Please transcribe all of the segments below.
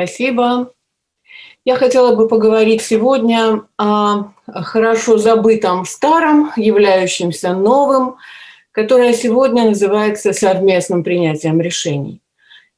Спасибо. Я хотела бы поговорить сегодня о хорошо забытом старом, являющемся новым, которое сегодня называется совместным принятием решений.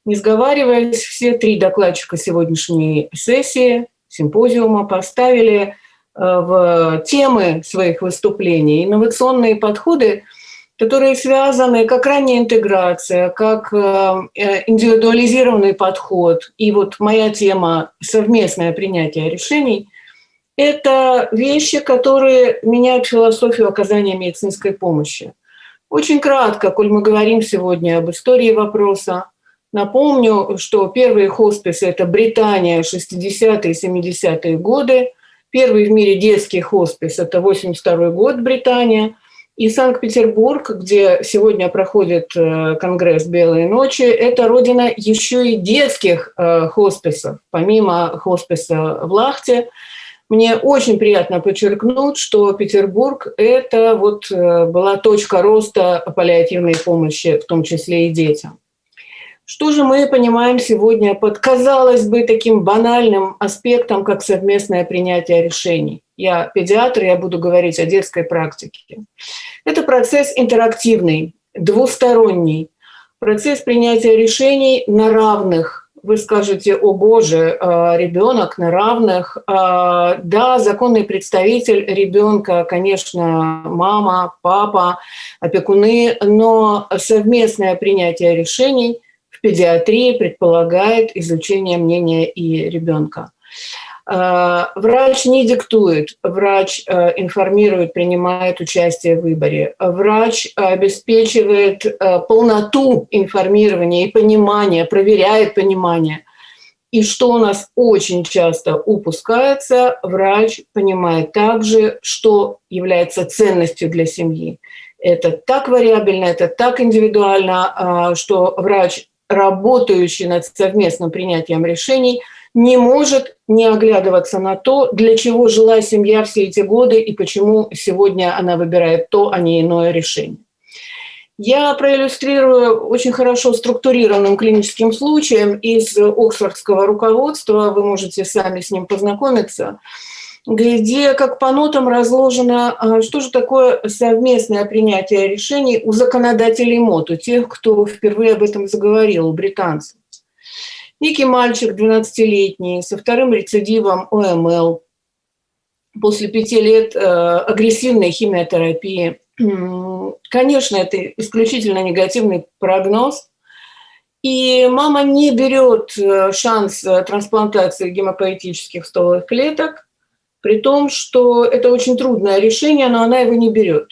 Не сговариваясь, все три докладчика сегодняшней сессии, симпозиума поставили э, в темы своих выступлений инновационные подходы – которые связаны как ранняя интеграция, как э, э, индивидуализированный подход. И вот моя тема «Совместное принятие решений» – это вещи, которые меняют философию оказания медицинской помощи. Очень кратко, коль мы говорим сегодня об истории вопроса, напомню, что первые хосписы – это Британия, 60-е, 70-е годы. Первый в мире детский хоспис – это 82 год, Британия – и Санкт-Петербург, где сегодня проходит э, конгресс «Белые ночи», это родина еще и детских э, хосписов, помимо хосписа в Лахте. Мне очень приятно подчеркнуть, что Петербург – это вот э, была точка роста паллиативной помощи, в том числе и детям. Что же мы понимаем сегодня под, казалось бы, таким банальным аспектом, как совместное принятие решений? Я педиатр, я буду говорить о детской практике. Это процесс интерактивный, двусторонний, процесс принятия решений на равных. Вы скажете, о боже, а, ребенок на равных. А, да, законный представитель ребенка, конечно, мама, папа, опекуны, но совместное принятие решений педиатрии предполагает изучение мнения и ребенка. Э, врач не диктует, врач э, информирует, принимает участие в выборе. Врач обеспечивает э, полноту информирования и понимания, проверяет понимание. И что у нас очень часто упускается, врач понимает также, что является ценностью для семьи. Это так вариабельно, это так индивидуально, что врач, работающий над совместным принятием решений – не может не оглядываться на то, для чего жила семья все эти годы и почему сегодня она выбирает то, а не иное решение. Я проиллюстрирую очень хорошо структурированным клиническим случаем из Оксфордского руководства, вы можете сами с ним познакомиться, где как по нотам разложено, а, что же такое совместное принятие решений у законодателей МОД, тех, кто впервые об этом заговорил, у британцев. Некий мальчик 12-летний со вторым рецидивом ОМЛ после пяти лет э, агрессивной химиотерапии. Конечно, это исключительно негативный прогноз. И мама не берет э, шанс э, трансплантации гемопоэтических стволовых клеток, при том, что это очень трудное решение, но она его не берет.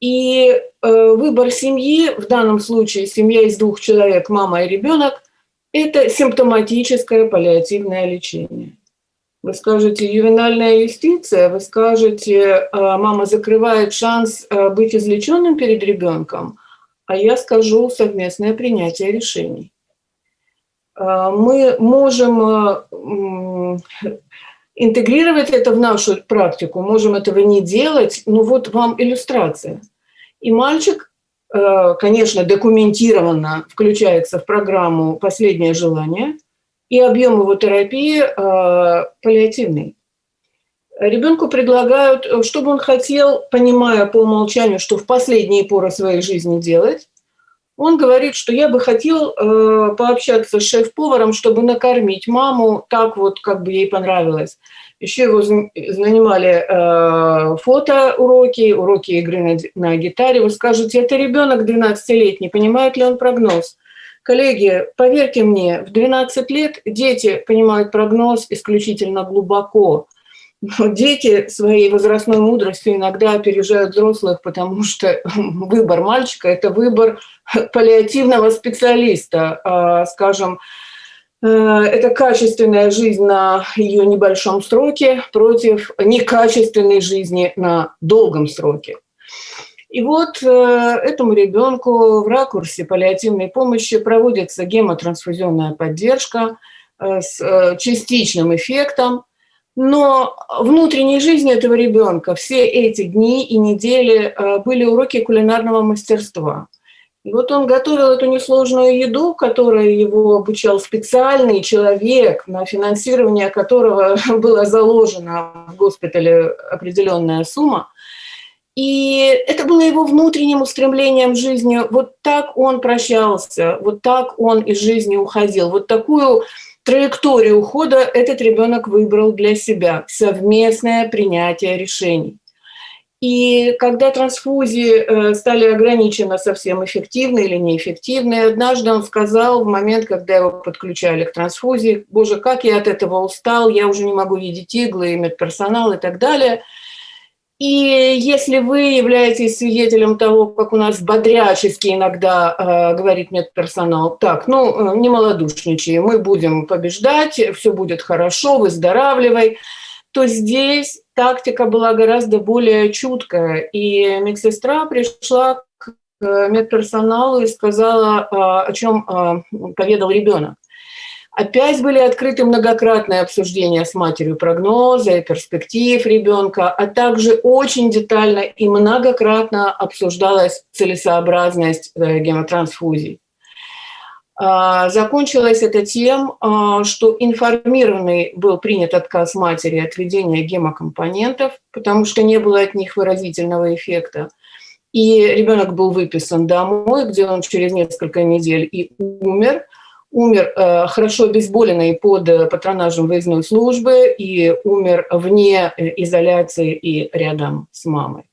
И э, выбор семьи, в данном случае семья из двух человек, мама и ребенок, это симптоматическое паллиативное лечение. Вы скажете ювенальная юстиция, вы скажете, а, мама закрывает шанс а, быть излеченным перед ребенком, а я скажу совместное принятие решений. А, мы можем интегрировать это в нашу практику, можем этого не делать, но вот вам иллюстрация. И мальчик Э, конечно, документированно включается в программу «Последнее желание», и объем его терапии э, паллиативный. Ребенку предлагают, э, чтобы он хотел, понимая по умолчанию, что в последние поры своей жизни делать, он говорит, что я бы хотел пообщаться с шеф-поваром, чтобы накормить маму так вот, как бы ей понравилось. Еще его занимали э, фотоуроки, уроки игры на, на гитаре. Вы скажете, это ребенок 12-летний, понимает ли он прогноз? Коллеги, поверьте мне, в 12 лет дети понимают прогноз исключительно глубоко. Но дети своей возрастной мудростью иногда опережают взрослых, потому что выбор мальчика – это выбор паллиативного специалиста, э, скажем, Э, это качественная жизнь на ее небольшом сроке против некачественной жизни на долгом сроке. И вот э, этому ребенку в ракурсе паллиативной помощи проводится гемотрансфузионная поддержка э, с частичным эффектом, но внутренней жизни этого ребенка все эти дни и недели были уроки кулинарного мастерства – И вот он готовил эту несложную еду, которой его обучал специальный человек, на финансирование которого была заложена в госпитале определенная сумма. И это было его внутренним устремлением жизни. Вот так он прощался, вот так он из жизни уходил. Вот такую траекторию ухода этот ребенок выбрал для себя. Совместное принятие решений. И когда трансфузии э, стали ограничены совсем эффективны или неэффективны, однажды он сказал в момент, когда его подключали к трансфузии, «Боже, как я от этого устал, я уже не могу видеть иглы, медперсонал и так далее». И если вы являетесь свидетелем того, как у нас бодрячески иногда э, говорит медперсонал, так, ну, э, не малодушничай, мы будем побеждать, все будет хорошо, выздоравливай, то здесь тактика была гораздо более чуткая. И медсестра пришла к медперсоналу и сказала, а, о чем поведал ребенок. Опять были открыты многократные обсуждения с матерью прогноза и перспектив ребенка, а также очень детально и многократно обсуждалась целесообразность э, гемотрансфузий. А, закончилось это тем, а, что информированный был принят отказ матери от введения гемокомпонентов, потому что не было от них выразительного эффекта. И ребенок был выписан домой, где он через несколько недель и умер. Умер э, хорошо обезболенный под патронажем выездной службы и умер вне э, изоляции и рядом с мамой.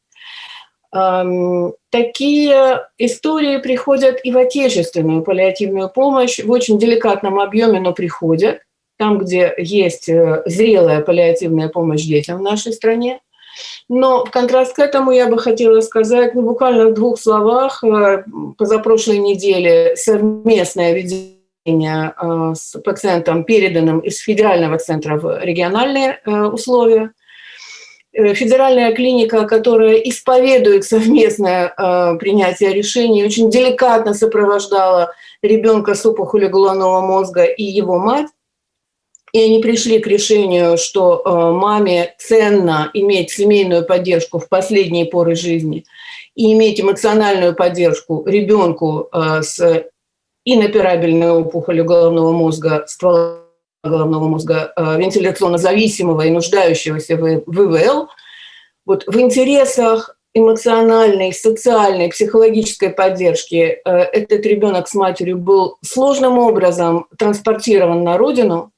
Такие истории приходят и в отечественную паллиативную помощь в очень деликатном объеме, но приходят. Там, где есть э, зрелая паллиативная помощь детям в нашей стране. Но в контраст к этому я бы хотела сказать, ну, буквально в двух словах, э, позапрошлой неделе совместное ведение э, с пациентом, переданным из федерального центра в региональные условия – Э, федеральная клиника, которая исповедует совместное э, принятие решений, очень деликатно сопровождала ребенка с опухолью головного мозга и его мать. И они пришли к решению, что э, маме ценно иметь семейную поддержку в последние поры жизни и иметь эмоциональную поддержку ребенку э, с иноперабельной опухолью головного мозга, ствола головного мозга э, вентиляционно зависимого и нуждающегося в ВВЛ, вот в интересах эмоциональной, социальной, психологической поддержки э, этот ребенок с матерью был сложным образом транспортирован на родину,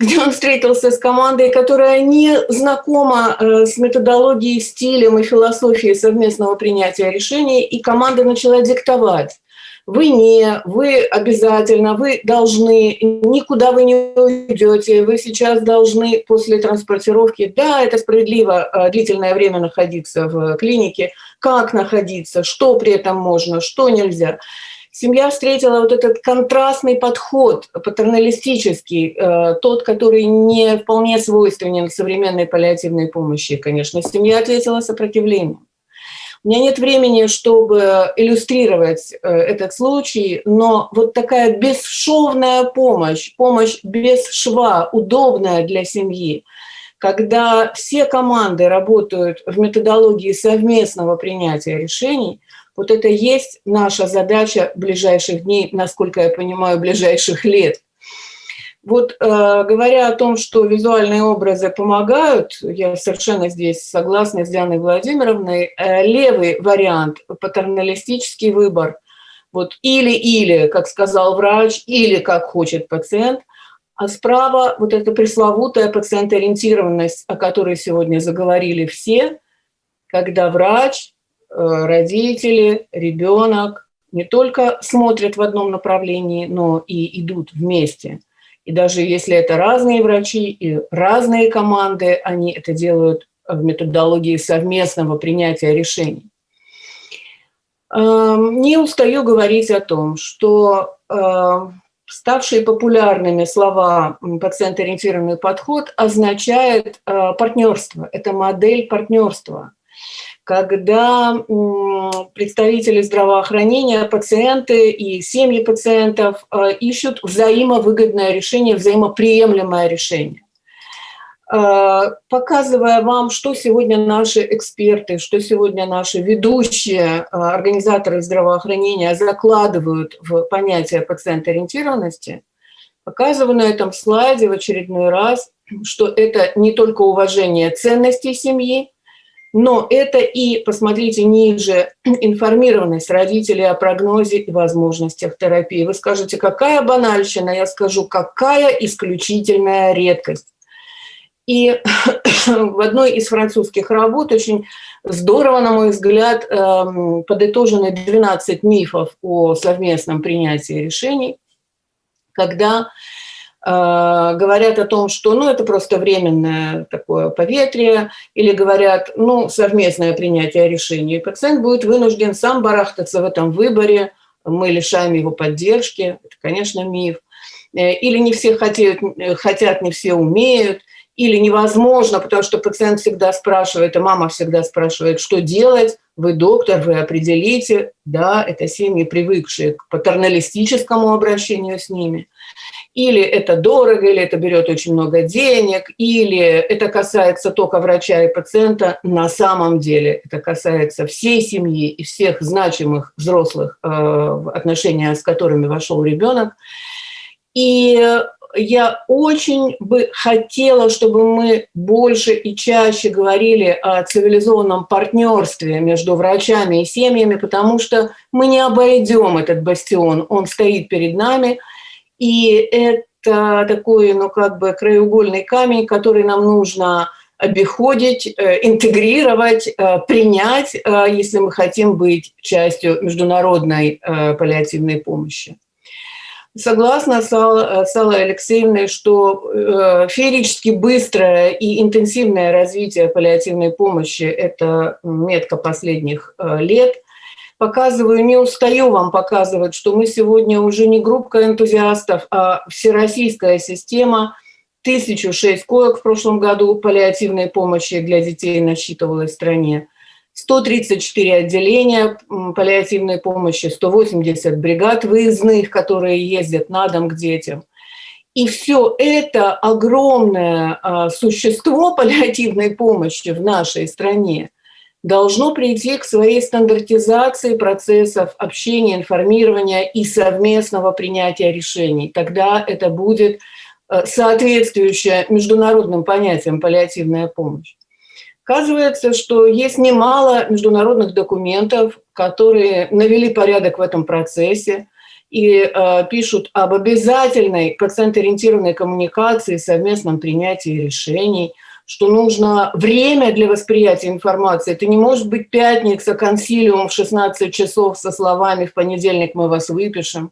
где он встретился с командой, которая не знакома э, с методологией, стилем и философией совместного принятия решений, и команда начала диктовать вы не, вы обязательно, вы должны, никуда вы не уйдете, вы сейчас должны после транспортировки, да, это справедливо, а, длительное время находиться в клинике, как находиться, что при этом можно, что нельзя. Семья встретила вот этот контрастный подход, патерналистический, э, тот, который не вполне свойственен современной паллиативной помощи, конечно. Семья ответила сопротивлением. У меня нет времени, чтобы иллюстрировать э, этот случай, но вот такая бесшовная помощь, помощь без шва, удобная для семьи, когда все команды работают в методологии совместного принятия решений, вот это есть наша задача ближайших дней, насколько я понимаю, ближайших лет – вот э, говоря о том, что визуальные образы помогают, я совершенно здесь согласна с Дианой Владимировной, э, левый вариант, патерналистический выбор, вот или-или, как сказал врач, или как хочет пациент, а справа вот эта пресловутая пациентоориентированность, о которой сегодня заговорили все, когда врач, э, родители, ребенок не только смотрят в одном направлении, но и идут вместе – и даже если это разные врачи и разные команды, они это делают в методологии совместного принятия решений. Эм, не устаю говорить о том, что эм, ставшие популярными слова «пациент-ориентированный подход» означает э, партнерство. Это модель партнерства когда представители здравоохранения, пациенты и семьи пациентов э, ищут взаимовыгодное решение, взаимоприемлемое решение. показывая вам, что сегодня наши эксперты, что сегодня наши ведущие организаторы здравоохранения закладывают в понятие пациент-ориентированности, показываю на этом слайде в очередной раз, что это не только уважение ценностей семьи, но это и, посмотрите ниже, информированность родителей о прогнозе и возможностях терапии. Вы скажете, какая банальщина? Я скажу, какая исключительная редкость. И в одной из французских работ очень здорово, на мой взгляд, эм, подытожены 12 мифов о совместном принятии решений, когда говорят о том, что ну, это просто временное такое поветрие, или говорят, ну, совместное принятие решений. Пациент будет вынужден сам барахтаться в этом выборе, мы лишаем его поддержки, это, конечно, миф. Э, или не все хотят, хотят, не все умеют, или невозможно, потому что пациент всегда спрашивает, и мама всегда спрашивает, что делать, вы доктор, вы определите, да, это семьи, привыкшие к патерналистическому обращению с ними или это дорого, или это берет очень много денег, или это касается только врача и пациента, на самом деле это касается всей семьи и всех значимых взрослых, э, в отношения с которыми вошел ребенок. И я очень бы хотела, чтобы мы больше и чаще говорили о цивилизованном партнерстве между врачами и семьями, потому что мы не обойдем этот бастион, он стоит перед нами – и это такой, ну, как бы краеугольный камень, который нам нужно обиходить, э, интегрировать, э, принять, э, если мы хотим быть частью международной паллиативной помощи. Согласна с Аллой Алексеевной, что феерически быстрое и интенсивное развитие паллиативной помощи – это метка последних лет – показываю, не устаю вам показывать, что мы сегодня уже не группа энтузиастов, а всероссийская система. 1006 коек в прошлом году паллиативной помощи для детей насчитывалась в стране. 134 отделения паллиативной помощи, 180 бригад выездных, которые ездят на дом к детям. И все это огромное а, существо паллиативной помощи в нашей стране – должно прийти к своей стандартизации процессов общения, информирования и совместного принятия решений. Тогда это будет э, соответствующая международным понятиям паллиативная помощь. Оказывается, что есть немало международных документов, которые навели порядок в этом процессе и э, пишут об обязательной пациент-ориентированной коммуникации, совместном принятии решений – что нужно время для восприятия информации. Это не может быть пятница, консилиум в 16 часов со словами «в понедельник мы вас выпишем»,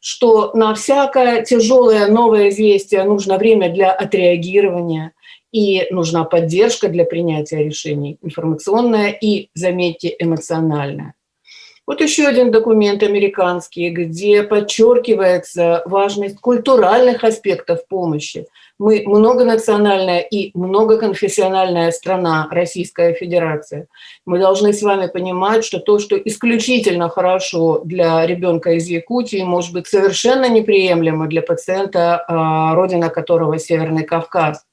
что на всякое тяжелое новое известие нужно время для отреагирования и нужна поддержка для принятия решений, информационная и, заметьте, эмоциональная. Вот еще один документ американский, где подчеркивается важность культуральных аспектов помощи. Мы многонациональная и многоконфессиональная страна, Российская Федерация. Мы должны с вами понимать, что то, что исключительно хорошо для ребенка из Якутии, может быть совершенно неприемлемо для пациента, а, родина которого Северный Кавказ.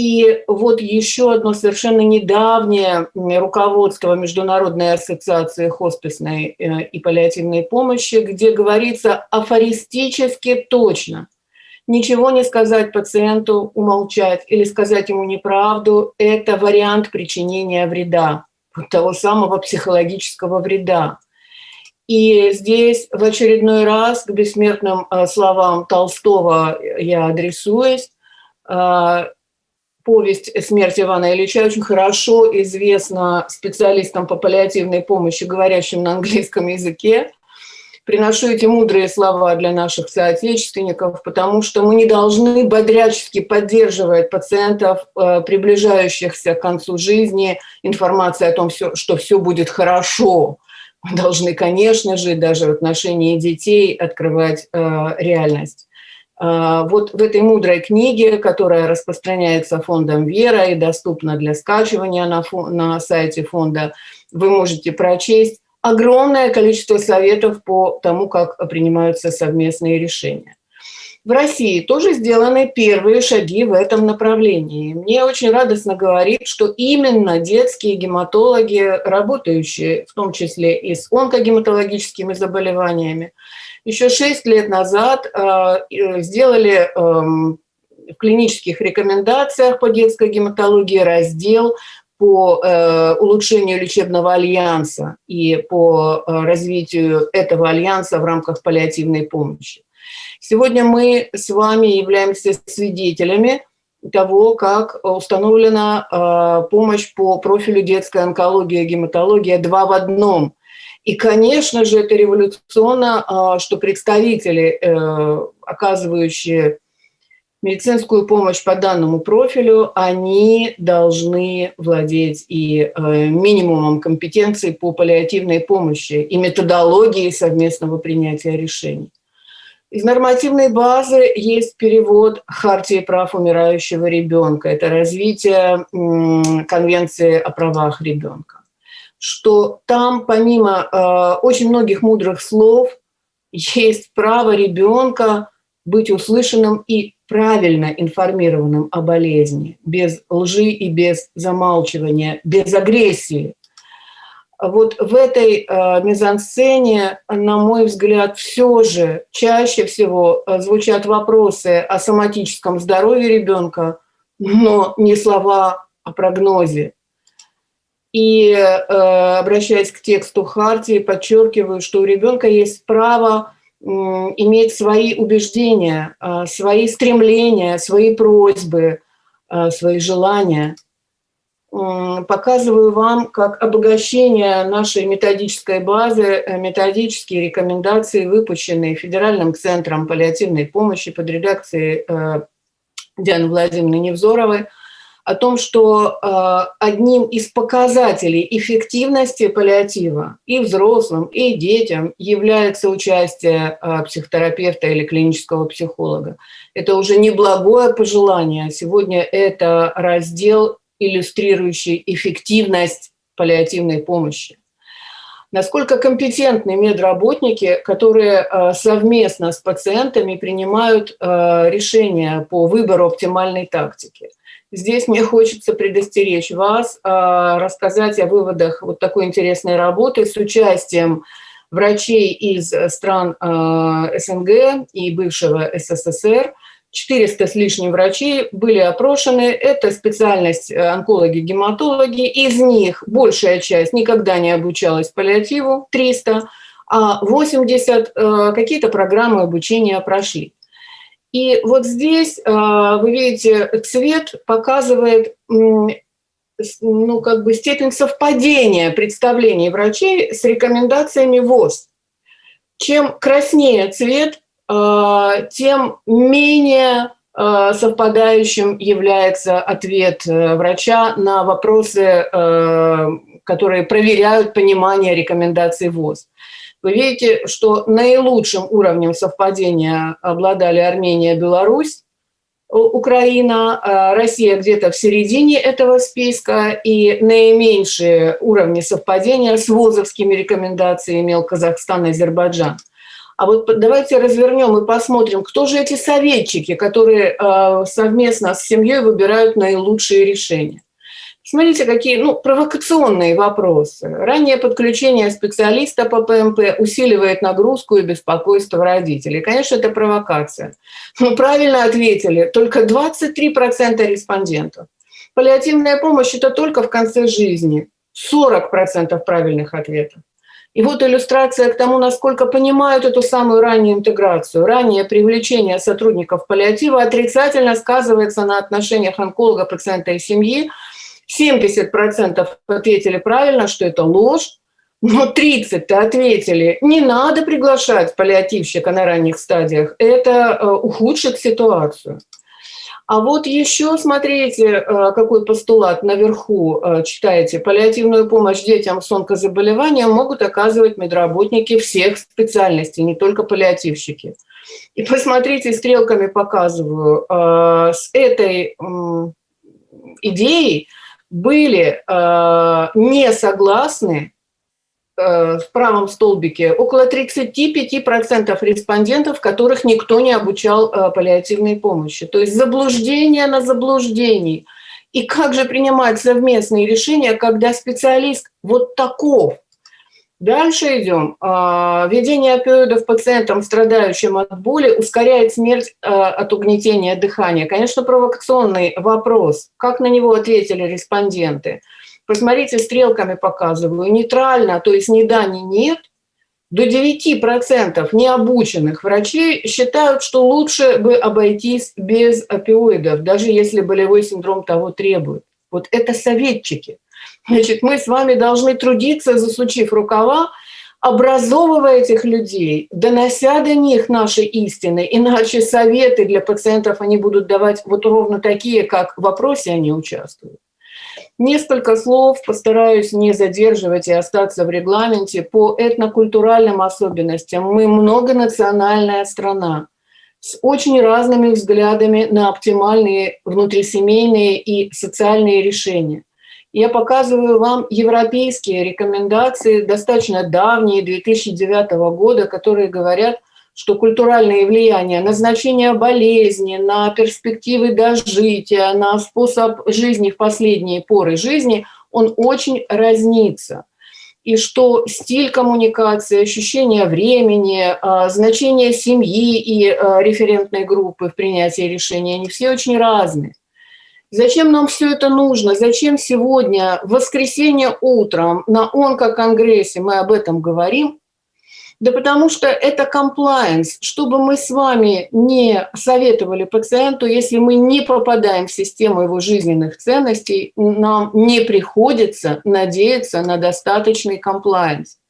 И вот еще одно совершенно недавнее руководство Международной ассоциации хосписной э, и паллиативной помощи, где говорится афористически точно. Ничего не сказать пациенту, умолчать или сказать ему неправду – это вариант причинения вреда, того самого психологического вреда. И здесь в очередной раз к бессмертным э, словам Толстого я адресуюсь э, повесть «Смерть Ивана Ильича» очень хорошо известна специалистам по паллиативной помощи, говорящим на английском языке. Приношу эти мудрые слова для наших соотечественников, потому что мы не должны бодрячески поддерживать пациентов, э, приближающихся к концу жизни, информации о том, что все будет хорошо. Мы должны, конечно же, даже в отношении детей открывать э, реальность. А, вот в этой мудрой книге, которая распространяется фондом «Вера» и доступна для скачивания на, на сайте фонда, вы можете прочесть огромное количество советов по тому, как принимаются совместные решения. В России тоже сделаны первые шаги в этом направлении. Мне очень радостно говорить, что именно детские гематологи, работающие в том числе и с онкогематологическими заболеваниями, еще шесть лет назад э, сделали эм, в клинических рекомендациях по детской гематологии раздел по э, улучшению лечебного альянса и по э, развитию этого альянса в рамках паллиативной помощи. Сегодня мы с вами являемся свидетелями того, как установлена э, помощь по профилю детская онкология, гематология два в одном. И, конечно же, это революционно, э, что представители, э, оказывающие медицинскую помощь по данному профилю, они должны владеть и минимумом компетенций по паллиативной помощи и методологии совместного принятия решений. Из нормативной базы есть перевод Хартии прав умирающего ребенка. Это развитие Конвенции о правах ребенка. Что там, помимо э, очень многих мудрых слов, есть право ребенка быть услышанным и правильно информированным о болезни, без лжи и без замалчивания, без агрессии вот в этой э, мизансцене, на мой взгляд, все же чаще всего э, звучат вопросы о соматическом здоровье ребенка, но не слова о прогнозе. И э, обращаясь к тексту Хартии, подчеркиваю, что у ребенка есть право иметь свои убеждения, э, свои стремления, свои просьбы, свои желания – показываю вам как обогащение нашей методической базы, э, методические рекомендации, выпущенные Федеральным центром паллиативной помощи под редакцией э, Дианы Владимировны Невзоровой, о том, что э, одним из показателей эффективности паллиатива и взрослым, и детям является участие психотерапевта или клинического психолога. Это уже не благое пожелание, сегодня это раздел иллюстрирующий эффективность паллиативной помощи. Насколько компетентны медработники, которые э, совместно с пациентами принимают э, решения по выбору оптимальной тактики. Здесь мне хочется предостеречь вас, э, рассказать о выводах вот такой интересной работы с участием врачей из стран СНГ и бывшего СССР – 400 с лишним врачей были опрошены. Это специальность э, онкологи-гематологи. Из них большая часть никогда не обучалась паллиативу, 300, а 80 э, какие-то программы обучения прошли. И вот здесь, э, вы видите, цвет показывает ну, как бы степень совпадения представлений врачей с рекомендациями ВОЗ. Чем краснее цвет, тем менее э, совпадающим является ответ э, врача на вопросы, которые проверяют понимание рекомендаций ВОЗ. Вы видите, что наилучшим уровнем совпадения обладали Армения, Беларусь, Украина, Россия где-то в середине этого списка, и наименьшие уровни совпадения с ВОЗовскими рекомендациями имел Казахстан Азербайджан. А вот давайте развернем и посмотрим, кто же эти советчики, которые э, совместно с семьей выбирают наилучшие решения. Смотрите, какие ну, провокационные вопросы. Раннее подключение специалиста по ПМП усиливает нагрузку и беспокойство родителей. Конечно, это провокация. Но правильно ответили только 23% респондентов. Паллиативная помощь – это только в конце жизни. 40% правильных ответов. И вот иллюстрация к тому, насколько понимают эту самую раннюю интеграцию. Раннее привлечение сотрудников паллиатива отрицательно сказывается на отношениях онколога, пациента и семьи. 70% ответили правильно, что это ложь, но 30 ответили, не надо приглашать паллиативщика на ранних стадиях, это э, ухудшит ситуацию. А вот еще, смотрите, э, какой постулат наверху э, читаете. Паллиативную помощь детям с онкозаболеванием могут оказывать медработники всех специальностей, не только паллиативщики. И посмотрите, стрелками показываю, э, с этой идеей были не согласны в правом столбике около 35% респондентов, которых никто не обучал э, паллиативной помощи. То есть заблуждение на заблуждении. И как же принимать совместные решения, когда специалист вот таков? Дальше идем. А, введение опиоидов пациентам, страдающим от боли, ускоряет смерть а, от угнетения дыхания. Конечно, провокационный вопрос. Как на него ответили респонденты? Посмотрите, стрелками показываю. Нейтрально, то есть ни да, ни нет. До 9% необученных врачей считают, что лучше бы обойтись без опиоидов, даже если болевой синдром того требует. Вот это советчики – Значит, мы с вами должны трудиться, засучив рукава, образовывая этих людей, донося до них наши истины, иначе советы для пациентов они будут давать вот ровно такие, как в вопросе они участвуют. Несколько слов, постараюсь не задерживать и остаться в регламенте, по этнокультуральным особенностям. Мы многонациональная страна с очень разными взглядами на оптимальные внутрисемейные и социальные решения. Я показываю вам европейские рекомендации, достаточно давние, 2009 года, которые говорят, что культуральные влияния на значение болезни, на перспективы дожития, на способ жизни в последние поры жизни, он очень разнится. И что стиль коммуникации, ощущение времени, а, значение семьи и а, референтной группы в принятии решений, они все очень разные. Зачем нам все это нужно? Зачем сегодня, в воскресенье утром на онкоконгрессе мы об этом говорим? Да потому что это комплайенс, чтобы мы с вами не советовали пациенту, если мы не попадаем в систему его жизненных ценностей, нам не приходится надеяться на достаточный комплайенс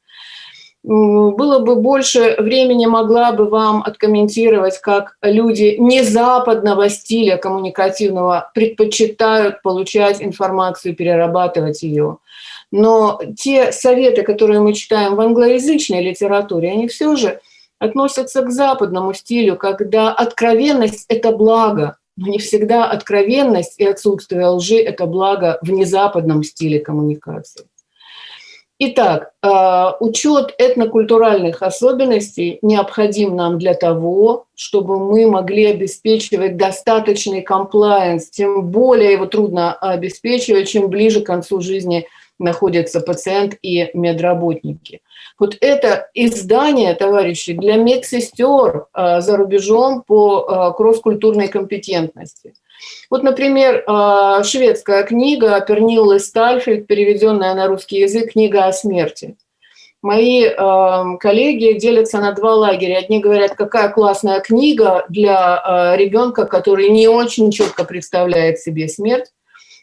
было бы больше времени, могла бы вам откомментировать, как люди не западного стиля коммуникативного предпочитают получать информацию, перерабатывать ее. Но те советы, которые мы читаем в англоязычной литературе, они все же относятся к западному стилю, когда откровенность – это благо, но не всегда откровенность и отсутствие лжи – это благо в незападном стиле коммуникации. Итак, э, учет этнокультуральных особенностей необходим нам для того, чтобы мы могли обеспечивать достаточный комплайенс, тем более его трудно обеспечивать, чем ближе к концу жизни находится пациент и медработники. Вот это издание, товарищи, для медсестер э, за рубежом по э, кросс-культурной компетентности – вот, например, а, шведская книга Перниллы Стальфельд, переведенная на русский язык, книга о смерти. Мои коллеги делятся на два лагеря. Одни говорят, какая классная книга для ребенка, который не очень четко представляет себе смерть.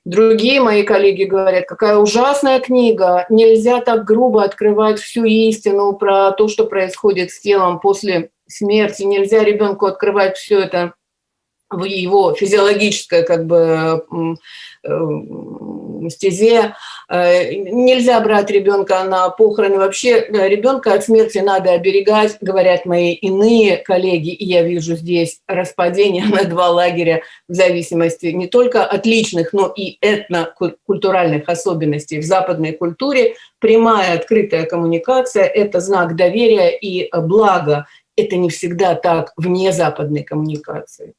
Другие мои коллеги говорят, какая ужасная книга, нельзя так грубо открывать всю истину про то, что происходит с телом после смерти, нельзя ребенку открывать все это в его физиологическое как бы э, стезе. Э, нельзя брать ребенка на похороны. Вообще ребенка от смерти надо оберегать, говорят мои иные коллеги. И я вижу здесь распадение на два лагеря в зависимости не только от личных, но и этнокультуральных особенностей в западной культуре. Прямая открытая коммуникация – это знак доверия и блага. Это не всегда так вне западной коммуникации.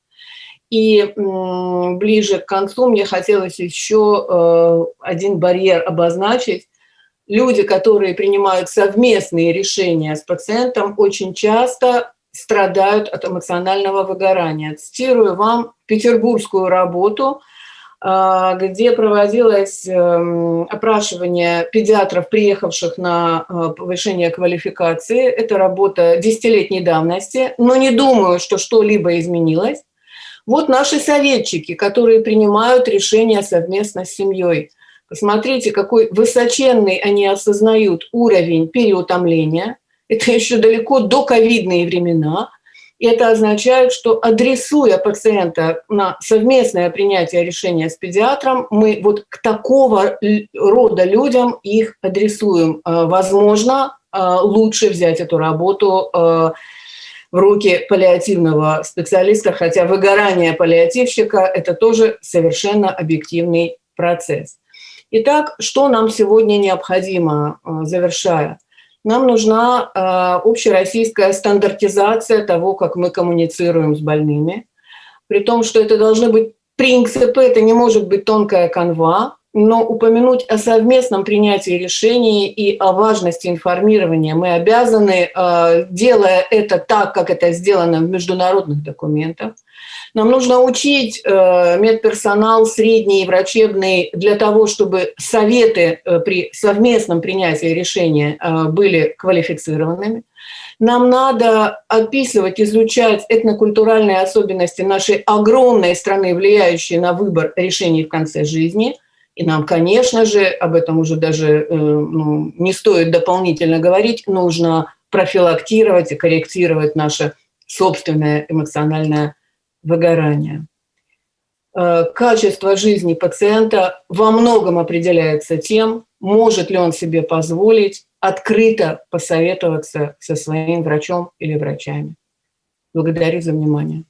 И ближе к концу мне хотелось еще э, один барьер обозначить. Люди, которые принимают совместные решения с пациентом, очень часто страдают от эмоционального выгорания. Цитирую вам петербургскую работу, э, где проводилось эм, опрашивание педиатров, приехавших на э, повышение квалификации. Это работа десятилетней давности, но не думаю, что что-либо изменилось. Вот наши советчики, которые принимают решения совместно с семьей. Посмотрите, какой высоченный они осознают уровень переутомления. Это еще далеко до ковидные времена. И это означает, что адресуя пациента на совместное принятие решения с педиатром, мы вот к такого рода людям их адресуем. Э, возможно, э, лучше взять эту работу э, в руки паллиативного специалиста, хотя выгорание паллиативщика – это тоже совершенно объективный процесс. Итак, что нам сегодня необходимо, э, завершая? Нам нужна э, общероссийская стандартизация того, как мы коммуницируем с больными, при том, что это должны быть принципы, это не может быть тонкая канва, но упомянуть о совместном принятии решений и о важности информирования мы обязаны, э, делая это так, как это сделано в международных документах. Нам нужно учить э, медперсонал средний и врачебный для того, чтобы советы э, при совместном принятии решения были квалифицированными. Нам надо описывать, изучать этнокультуральные особенности нашей огромной страны, влияющие на выбор решений в конце жизни – и нам, конечно же, об этом уже даже э, ну, не стоит дополнительно говорить, нужно профилактировать и корректировать наше собственное эмоциональное выгорание. Э, качество жизни пациента во многом определяется тем, может ли он себе позволить открыто посоветоваться со своим врачом или врачами. Благодарю за внимание.